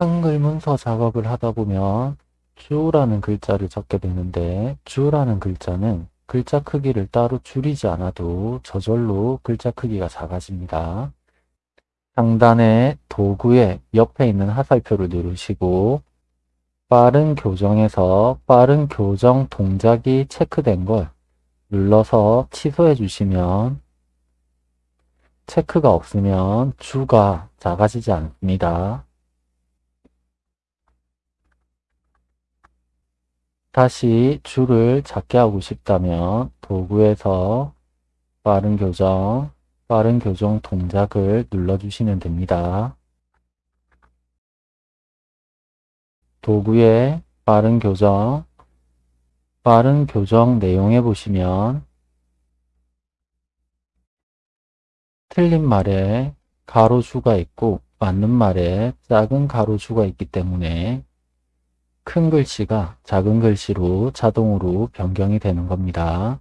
한글 문서 작업을 하다 보면 주라는 글자를 적게 되는데 주라는 글자는 글자 크기를 따로 줄이지 않아도 저절로 글자 크기가 작아집니다. 상단의 도구의 옆에 있는 화살표를 누르시고 빠른 교정에서 빠른 교정 동작이 체크된 걸 눌러서 취소해 주시면 체크가 없으면 주가 작아지지 않습니다. 다시 줄을 작게 하고 싶다면 도구에서 빠른 교정, 빠른 교정 동작을 눌러주시면 됩니다. 도구의 빠른 교정, 빠른 교정 내용에 보시면 틀린 말에 가로주가 있고 맞는 말에 작은 가로주가 있기 때문에 큰 글씨가 작은 글씨로 자동으로 변경이 되는 겁니다.